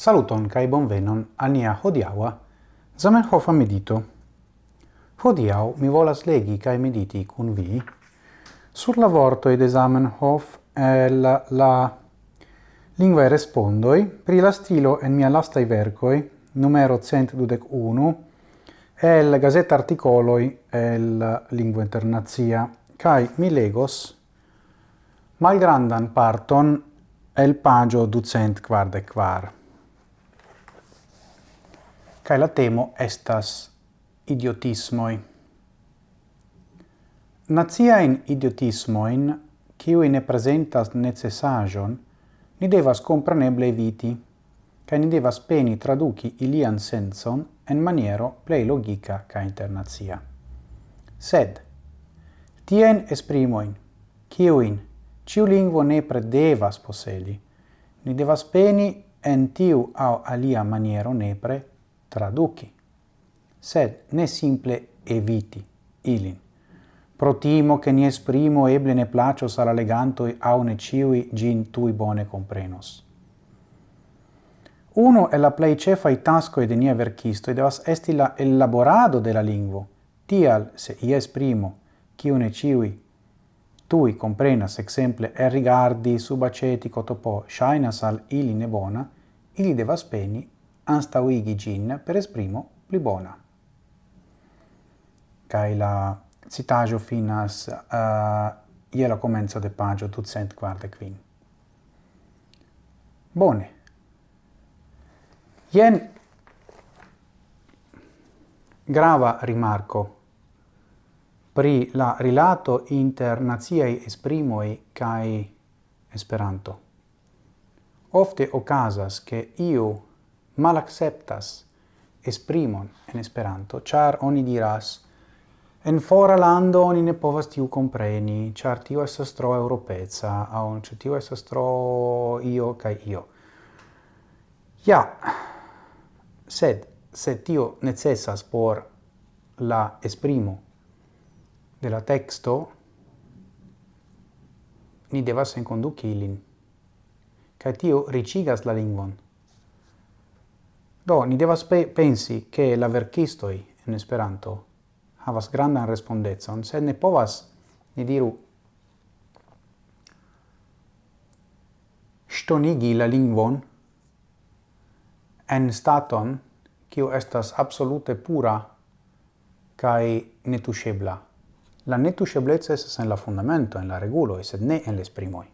Saluton kai bonvenon al nia hodiaŭa Zamenhof medito. Hodiaŭ mi volas legi kai mediti kun vi sur la vorto ed Zamenhof el la, lingua respondoi pri la stilo en mia lastai vercoi numero 121 el gazeta articoloi el lingua internazia kai mi legos malgrandan parton el pagio ducent quardec quar kai la temo estas idiotismoi. Naziaen idiotismoin, kiu ne presentas necessajon, ni devas compreneble eviti, kai ni devas peni traduci ilian senson en maniero plei logica ca internazia. Sed, tien esprimoin, kiuin, ciu lingvo ne devas posedi, ni devas peni en tiu au alia maniero nepre traduci, sed ne simple eviti ilin. Pro timo che ni esprimo eble ne placos al legantoi au ne ciui gin tui bone comprenos. Uno è la plei cefai tasco de nia verchistoi devas esti la elaborado de la lingvo, tial se i esprimo ciu ne ciui tui comprenas exemple e rigardi subacetico topo shainas al ili ne bona, ili devas peni anstauigi gin per esprimo pli bona. Cai la citajo finas eh, uh, je la comenzo de pagio ducent quarde quin. Bone. Ien grava rimarco pri la rilato inter naziei esprimoi cae Esperanto. Ofte ocasas che iu malacceptas esprimon en Esperanto, char oni diras En fora lando oni ne povas tiu compreni, char tiu estas tro europeza, au cio tiu estas tro io kaj io. Ja, sed se tio necessas por la esprimo de la texto, ni devas enconduci ilin, kaj tio ricigas la lingvon. Do, ni devas pe pensi che la verkistoi en Esperanto havas grandan respondecon, sed ne povas, ni diru, stonigi la lingvon en staton kiu estas absolute pura kai netushebla. La netushebleco estas en la fundamento, en la regulo, sed ne en la.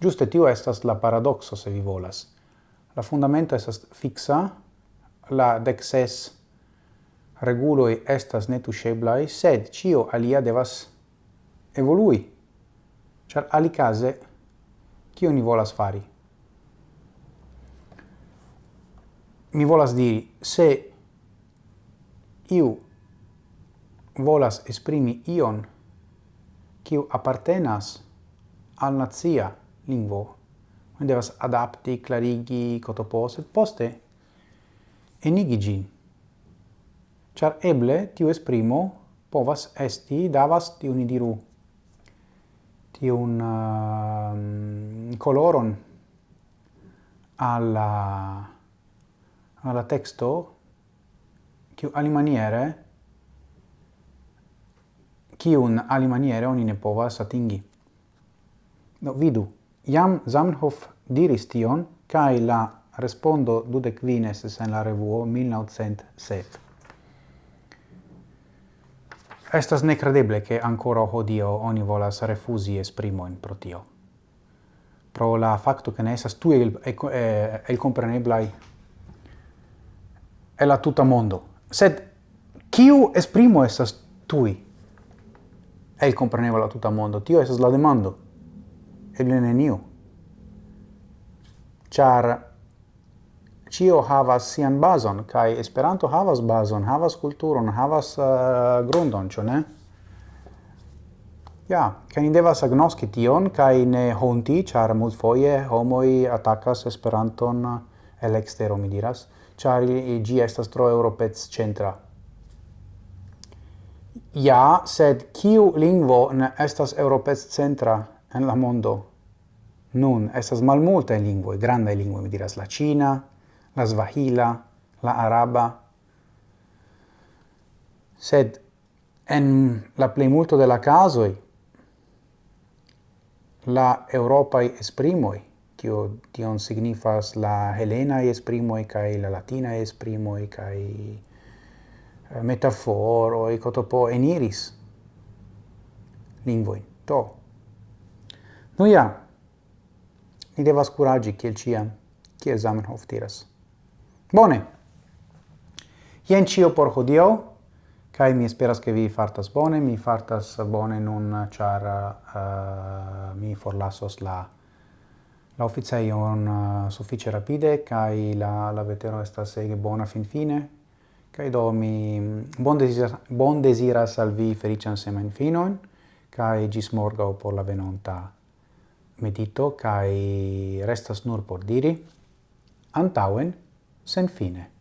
Giuste tio estas la paradoxo se vi volas. La fundamento estas fixa, la dexes reguloi estas netuŝeblaj, sed cio alia devas evolui, ĉar alicase cio ni volas fari? Mi volas diri, se iu volas esprimi ion kiu appartenas al nazia lingvo, Oni devas adapti, clarigi, cotopos, et poste enigi gin. Char eble tiu esprimo povas esti, davas, tiu ni diru, tiun uh, coloron alla, alla texto, kiu alimaniere, kiun alimaniere oni ne povas atingi. no vidu. Iam Zamenhof diris tion, cae la respondo dudec vines en la revuo 1907. Estas necredeble che ancora hodio oni volas refusi esprimoin pro tio. Pro la facto che ne esas tu el, el, el compreneblai e la tuta mondo. Sed, kiu esprimo esas tui el comprenebla tuta mondo? Tio esas la demando eble neniu. Char cio havas sian bazon, kai Esperanto havas bazon, havas kulturon, havas uh, grundon, ĉu ne? Ja, kai ni devas agnoski tion, kai ne honti, char multfoje homoi atakas Esperanton el extero, mi diras, char gi estas tro europec centra. Ja, sed kiu lingvo ne estas europec centra? en la mondo nun estas malmultaj lingvoj, grandaj lingvoj, mi diras la ĉina, la svahila, la araba, sed en la plejmulto de la casoj la eŭropaj esprimoj, tio tion signifas la helenaj esprimoj kaj la latinaj esprimoj kaj eh, metaforoj kotopo eniris lingvojn. To, Nu ja, ni devas curagi kiel ciam, kiel Zamenhof diras. Bone! Jen cio por hodio, kai mi esperas che vi fartas bone, mi fartas bone nun char uh, eh, mi forlasos la la oficeion uh, eh, suffice rapide kai la la vetero estas ege bona fin fine kai do mi bon desiras bon desiras al vi felician semen finon kai gis morgau por la venonta medito, kai restas nur por diri, antauen, sen fine.